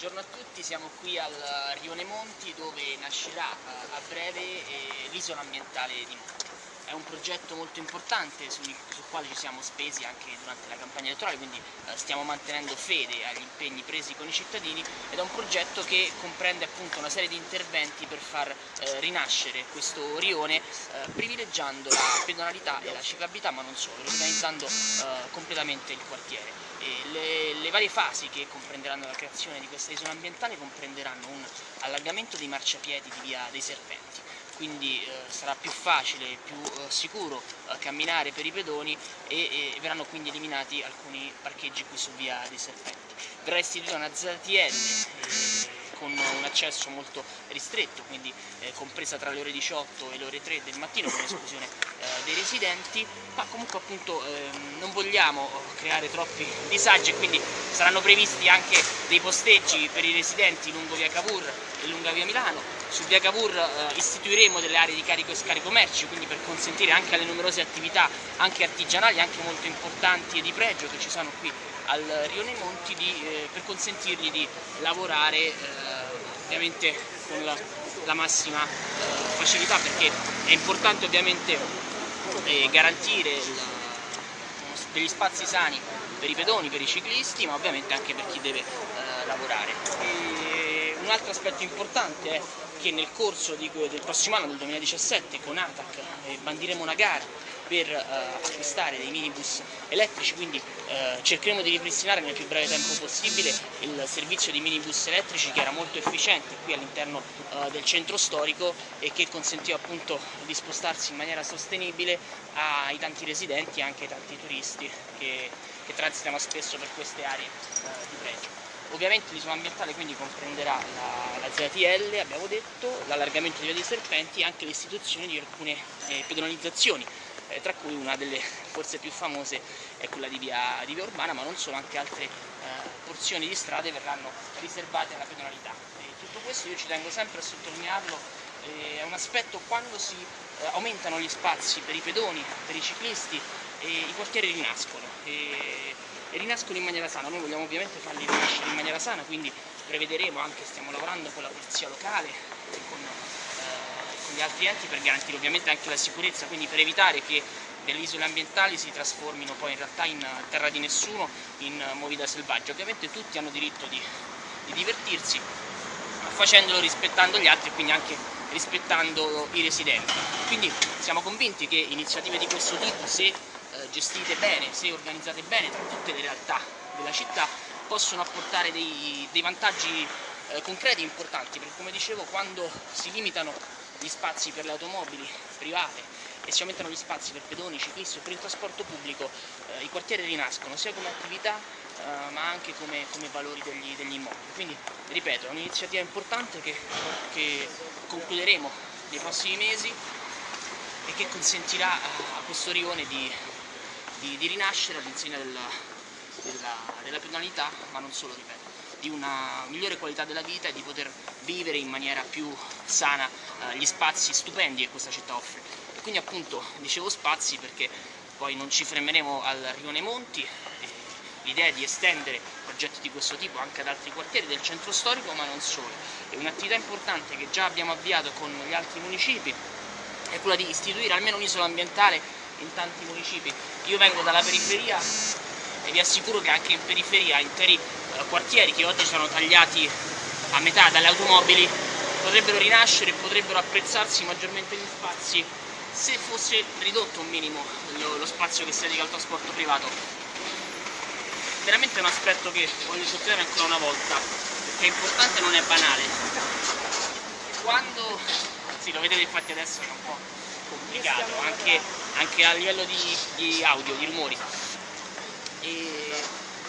Buongiorno a tutti, siamo qui al Rione Monti dove nascerà eh, a breve eh, l'isola ambientale di Monti. È un progetto molto importante sul, sul, quale ci siamo spesi anche durante la campagna elettorale, quindi eh, stiamo mantenendo fede agli impegni presi con i cittadini ed è un progetto che comprende appunto una serie di interventi per far eh, rinascere questo rione eh, privilegiando la pedonalità e la ciclabilità ma non solo, organizzando eh, completamente il quartiere. Le, le, varie fasi che comprenderanno la creazione di questa isola ambientale comprenderanno un allargamento dei marciapiedi di via dei Serpenti, quindi eh, sarà più facile, e più eh, sicuro eh, camminare per i pedoni e, e, verranno quindi eliminati alcuni parcheggi qui su via dei Serpenti. Verrà istituita una ZTL eh, con un accesso molto ristretto, quindi eh, compresa tra le ore 18 e le ore 3 del mattino con esclusione eh, dei residenti, ma comunque appunto ehm, non vogliamo creare troppi disagi e quindi saranno previsti anche dei posteggi per i residenti lungo via Cavour e lungo via Milano. Su via Cavour eh, istituiremo delle aree di carico e scarico merci, quindi per consentire anche alle numerose attività, anche artigianali, anche molto importanti e di pregio che ci sono qui al Rione Monti di, eh, per consentirgli di lavorare eh, ovviamente con la, la massima eh, facilità perché è importante ovviamente eh, garantire il, degli spazi sani per i pedoni, per i ciclisti ma ovviamente anche per chi deve eh, lavorare. E un altro aspetto importante è che nel corso di, del prossimo anno, del 2017, con ATAC eh, bandiremo una gara per eh, acquistare dei minibus elettrici, quindi eh, cercheremo di ripristinare nel più breve tempo possibile il servizio di minibus elettrici che era molto efficiente qui all'interno eh, del centro storico e che consentiva appunto di spostarsi in maniera sostenibile ai tanti residenti e anche ai tanti turisti che, che transitano spesso per queste aree eh, di pregio. Ovviamente l'isola ambientale quindi comprenderà la, la ZTL, abbiamo detto, l'allargamento di via dei serpenti e anche l'istituzione di alcune eh, pedonalizzazioni eh, tra cui una delle forse più famose è quella di via, di via Urbana, ma non solo, anche altre eh, porzioni di strade verranno riservate alla pedonalità. E tutto questo io ci tengo sempre a sottolinearlo, eh, è un aspetto quando si eh, aumentano gli spazi per i pedoni, per i ciclisti, i quartieri rinascono. E, e rinascono in maniera sana, noi vogliamo ovviamente farli rinascere in maniera sana, quindi prevederemo anche, stiamo lavorando con la polizia locale, con con gli altri enti per garantire ovviamente anche la sicurezza, quindi per evitare che delle isole ambientali si trasformino poi in realtà in terra di nessuno, in movida selvaggia. Ovviamente tutti hanno diritto di, di divertirsi, facendolo rispettando gli altri e quindi anche rispettando i residenti. Quindi siamo convinti che iniziative di questo tipo, se eh, gestite bene, se organizzate bene tra tutte le realtà della città, possono apportare dei, dei vantaggi eh, concreti e importanti, perché come dicevo quando si limitano gli spazi per le automobili private e si aumentano gli spazi per pedoni, ciclisti o per il trasporto pubblico, eh, i quartieri rinascono sia come attività eh, ma anche come, come valori degli, degli, immobili. Quindi, ripeto, è un'iniziativa importante che, che, concluderemo nei prossimi mesi e che consentirà a questo rione di, di, di rinascere all'insegna della, della, della penalità, ma non solo, ripeto di una migliore qualità della vita e di poter vivere in maniera più sana eh, gli spazi stupendi che questa città offre. E quindi appunto dicevo spazi perché poi non ci fermeremo al Rione Monti, l'idea di estendere progetti di questo tipo anche ad altri quartieri del centro storico ma non solo. E un'attività importante che già abbiamo avviato con gli altri municipi è quella di istituire almeno un'isola ambientale in tanti municipi. Io vengo dalla periferia e vi assicuro che anche in periferia interi eh, quartieri che oggi sono tagliati a metà dalle automobili potrebbero rinascere e potrebbero apprezzarsi maggiormente gli spazi se fosse ridotto un minimo lo, lo spazio che si dedica al trasporto privato. Veramente è un aspetto che voglio sottolineare ancora una volta, perché è importante e non è banale. Quando, sì lo vedete infatti adesso è un po' complicato, anche, anche a livello di, di audio, di rumori, e,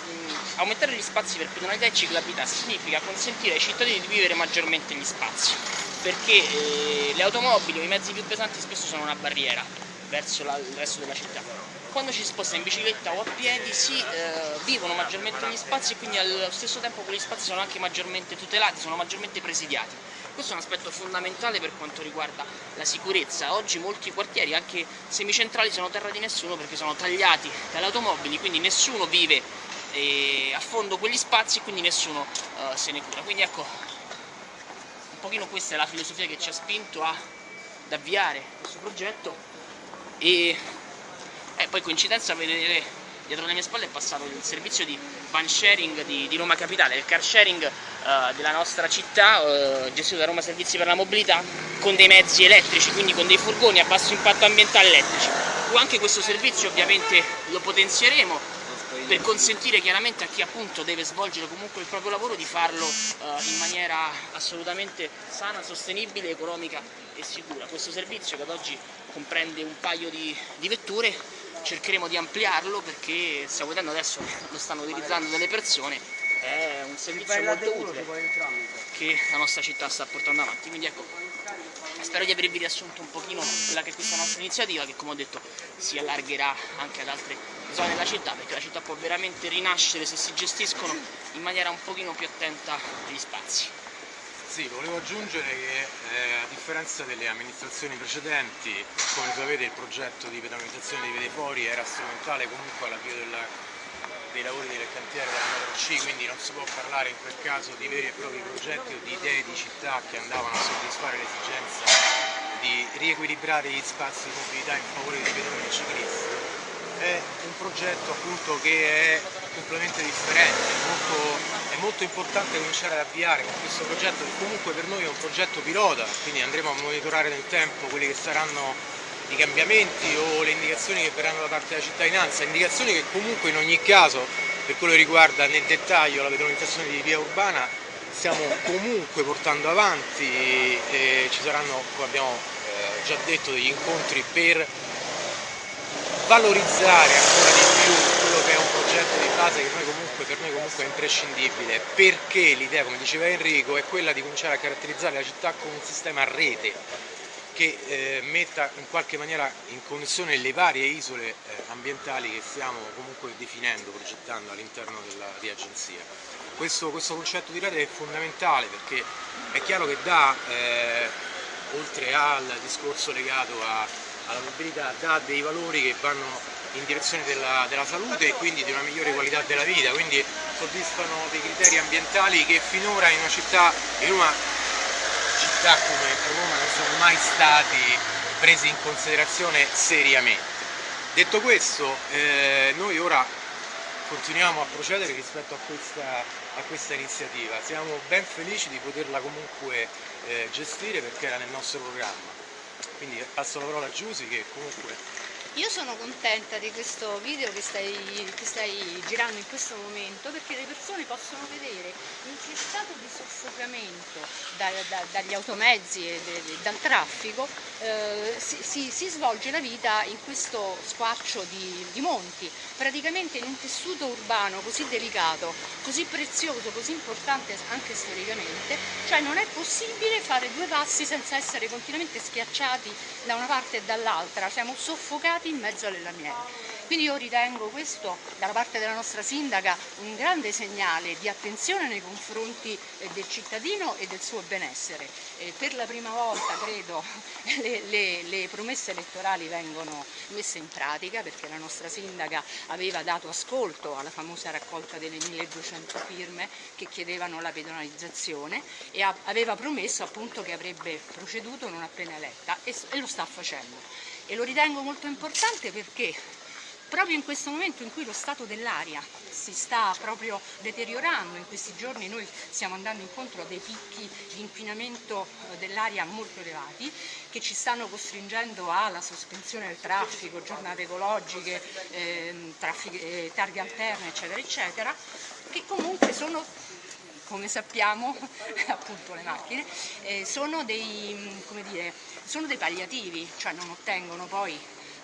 mh, aumentare gli spazi per pedonalità e ciclabilità significa consentire ai cittadini di vivere maggiormente gli spazi perché eh, le automobili o i mezzi più pesanti spesso sono una barriera verso la, il resto della città quando ci si sposta in bicicletta o a piedi si eh, vivono maggiormente gli spazi e quindi allo stesso tempo quegli spazi sono anche maggiormente tutelati, sono maggiormente presidiati. Questo è un aspetto fondamentale per quanto riguarda la sicurezza. Oggi molti quartieri, anche semicentrali, sono terra di nessuno perché sono tagliati dalle automobili, quindi nessuno vive e affondo quegli spazi e quindi nessuno uh, se ne cura. Quindi ecco, un pochino questa è la filosofia che ci ha spinto ad avviare questo progetto e eh, poi coincidenza vedere dietro le mie spalle è passato il servizio di van sharing di, di Roma Capitale, il car sharing uh, della nostra città, uh, gestito da Roma Servizi per la Mobilità, con dei mezzi elettrici, quindi con dei furgoni a basso impatto ambientale elettrici. Anche questo servizio ovviamente lo potenzieremo per consentire chiaramente a chi appunto deve svolgere comunque il proprio lavoro di farlo uh, in maniera assolutamente sana, sostenibile, economica e sicura. Questo servizio che ad oggi comprende un paio di, di vetture cercheremo di ampliarlo perché stiamo vedendo adesso lo stanno utilizzando delle persone. È un servizio molto utile che la nostra città sta portando avanti. Quindi ecco spero di avervi riassunto un pochino quella che è questa nostra iniziativa che come ho detto si allargherà anche ad altre zone della città perché la città può veramente rinascere se si gestiscono in maniera un pochino più attenta agli spazi sì, volevo aggiungere che eh, a differenza delle amministrazioni precedenti, come sapete il progetto di pedonalizzazione dei Vedefori era strumentale comunque all'avvio dei lavori del cantiere della metro C, quindi non si può parlare in quel caso di veri e propri progetti o di idee di città che andavano a soddisfare l'esigenza di riequilibrare gli spazi di mobilità in favore dei pedoni e ciclisti. È un progetto appunto che è completamente differente, molto, molto importante cominciare ad avviare con questo progetto che comunque per noi è un progetto pilota, quindi andremo a monitorare nel tempo quelli che saranno i cambiamenti o le indicazioni che verranno da parte della cittadinanza, indicazioni che comunque in ogni caso per quello che riguarda nel dettaglio la pedonalizzazione di via urbana stiamo comunque portando avanti e ci saranno, come abbiamo eh, già detto, degli incontri per valorizzare ancora di più che è un progetto di base che noi comunque, per noi comunque è imprescindibile perché l'idea, come diceva Enrico, è quella di cominciare a caratterizzare la città con un sistema a rete che eh, metta in qualche maniera in connessione le varie isole eh, ambientali che stiamo comunque definendo, progettando all'interno di agenzia. Questo, questo, concetto di rete è fondamentale perché è chiaro che dà, eh, oltre al discorso legato a alla mobilità dà dei valori che vanno in direzione della, della, salute e quindi di una migliore qualità della vita, quindi soddisfano dei criteri ambientali che finora in una città, in una città come Roma non sono mai stati presi in considerazione seriamente. Detto questo, eh, noi ora continuiamo a procedere rispetto a questa, a questa, iniziativa, siamo ben felici di poterla comunque eh, gestire perché era nel nostro programma. Quindi passo la parola a Giusy che comunque io sono contenta di questo video che stai, che stai, girando in questo momento perché le persone possono vedere in che stato di soffocamento da, da, dagli automezzi e de, de, dal traffico eh, si, si, si, svolge la vita in questo squarcio di, di, monti, praticamente in un tessuto urbano così delicato, così prezioso, così importante anche storicamente, cioè non è possibile fare due passi senza essere continuamente schiacciati da una parte e dall'altra, siamo soffocati in mezzo alle lamiere. Quindi io ritengo questo dalla parte della nostra sindaca un grande segnale di attenzione nei confronti eh, del cittadino e del suo benessere. per la prima volta credo le, le, le, promesse elettorali vengono messe in pratica perché la nostra sindaca aveva dato ascolto alla famosa raccolta delle 1200 firme che chiedevano la pedonalizzazione e aveva promesso appunto che avrebbe proceduto non appena eletta e lo sta facendo e lo ritengo molto importante perché proprio in questo momento in cui lo stato dell'aria si sta proprio deteriorando, in questi giorni noi stiamo andando incontro a dei picchi di inquinamento eh, dell'aria molto elevati che ci stanno costringendo alla sospensione del traffico, giornate ecologiche, ehm, eh, targhe alterne eccetera eccetera, che comunque sono come sappiamo appunto le macchine, eh, sono, dei, dire, sono, dei, palliativi, cioè non ottengono poi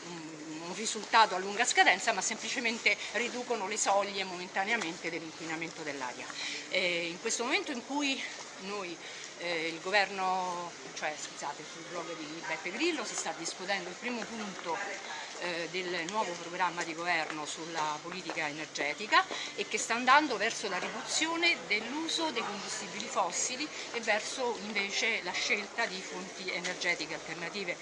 un, risultato a lunga scadenza ma semplicemente riducono le soglie momentaneamente dell'inquinamento dell'aria. Eh, in questo momento in cui noi eh, il governo, cioè scusate, sul blog di Beppe Grillo si sta discutendo il primo punto eh, del nuovo programma di governo sulla politica energetica e che sta andando verso la riduzione dell'uso dei combustibili fossili e verso invece la scelta di fonti energetiche alternative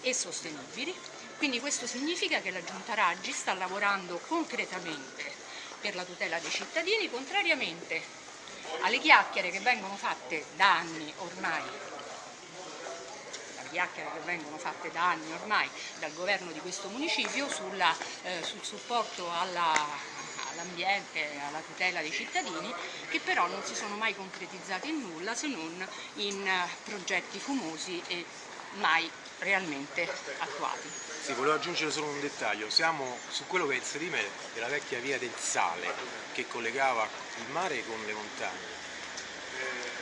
e sostenibili. Quindi questo significa che la Giunta Raggi sta lavorando concretamente per la tutela dei cittadini, contrariamente alle chiacchiere che vengono fatte da anni ormai chiacchiere che vengono fatte da anni ormai dal governo di questo municipio sulla, eh, sul supporto all'ambiente, all alla tutela dei cittadini, che però non si sono mai concretizzati in nulla se non in uh, progetti fumosi e mai realmente attuati. Sì, volevo aggiungere solo un dettaglio, siamo su quello che è il sedime della vecchia via del sale che collegava il mare con le montagne.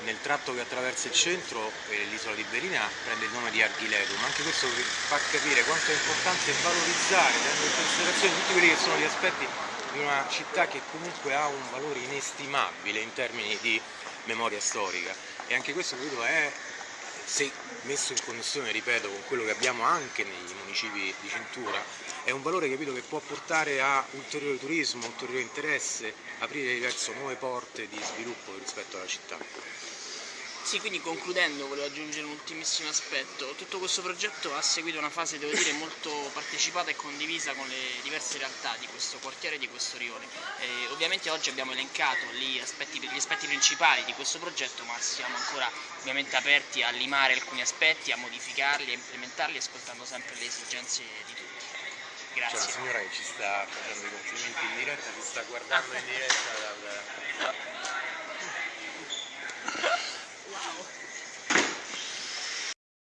Nel tratto che attraversa il centro eh, l'isola di Berina prende il nome di Arghileto, ma anche questo fa capire quanto è importante valorizzare, tenendo in considerazione tutti quelli che sono gli aspetti di una città che comunque ha un valore inestimabile in termini di memoria storica e anche questo credo è se messo in connessione, ripeto, con quello che abbiamo anche nei municipi di cintura, è un valore capito, che può portare a ulteriore turismo, ulteriore interesse, aprire verso nuove porte di sviluppo rispetto alla città. Sì, quindi concludendo volevo aggiungere un ultimissimo aspetto. Tutto questo progetto ha seguito una fase, devo dire, molto partecipata e condivisa con le diverse realtà di questo quartiere e di questo rione. E ovviamente oggi abbiamo elencato gli aspetti, gli aspetti principali di questo progetto, ma siamo ancora ovviamente aperti a limare alcuni aspetti, a modificarli, a implementarli, ascoltando sempre le esigenze di tutti. Grazie. C'è una signora che ci sta facendo i complimenti in diretta, ci sta guardando in diretta dal...